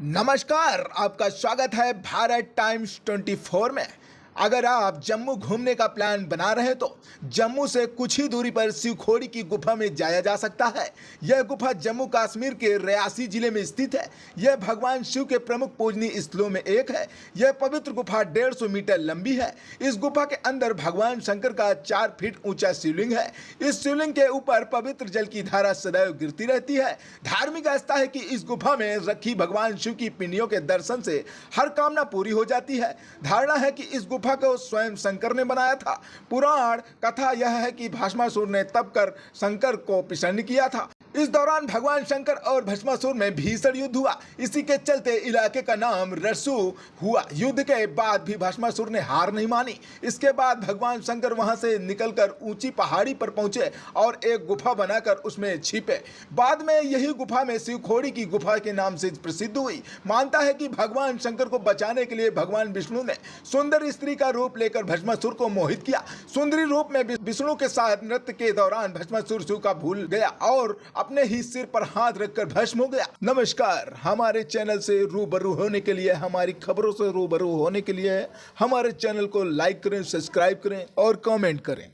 नमस्कार आपका स्वागत है भारत टाइम्स 24 में। अगर आप जम्मू घूमने का प्लान बना रहे हैं तो जम्मू से कुछ ही दूरी पर शिवखोड़ी की गुफा में जाया जा सकता है। यह गुफा जम्मू कश्मीर के रियासी ज़िले में स्थित है। यह भगवान शिव के प्रमुख पूजनीय स्थलों में एक है। यह पवित्र गुफा डेढ़ सौ मीटर लंबी है। इस गुफा के अंदर भगवान शंकर का चार फीट ऊँचा शिवलिंग है। इस शिवलिंग के ऊपर पवित्र जल की धारा सदैव गिरती रहती है। धार्मिक आस्था है कि इस गुफा में रखी भगवान शिव की पिंडियों के दर्शन से हर कामना पूरी हो जाती है। धारणा है कि इस गुफा को स्वयं शंकर ने बनाया था। पुराण कथा यह है कि भाषमासुर ने तब कर शंकर को प्रसन्न किया था। इस दौरान भगवान शंकर और भस्मासुर में भीषण युद्ध हुआ। इसी के चलते इलाके का नाम रसु हुआ। युद्ध के बाद भी भस्मासुर ने हार नहीं मानी। इसके बाद भगवान शंकर वहाँ से निकलकर ऊँची पहाड़ी पर पहुँचे और एक गुफा बनाकर उसमें छिपे। बाद में यही गुफा में शिवखोड़ी की गुफा के नाम से प्रसिद्ध हुई। मानता है कि भगवान शंकर को बचाने के लिए भगवान विष्णु ने सुंदर स्त्री का रूप लेकर भस्मासुर को मोहित किया। सुंदरी रूप में विष्णु के साथ नृत्य के दौरान भस्मासुर शिव का भूल गया और अपने ही सिर पर हाथ रखकर भस्म हो गया। नमस्कार। हमारे चैनल से रूबरू होने के लिए, हमारी खबरों से रूबरू होने के लिए हमारे चैनल को लाइक करें, सब्सक्राइब करें और कमेंट करें।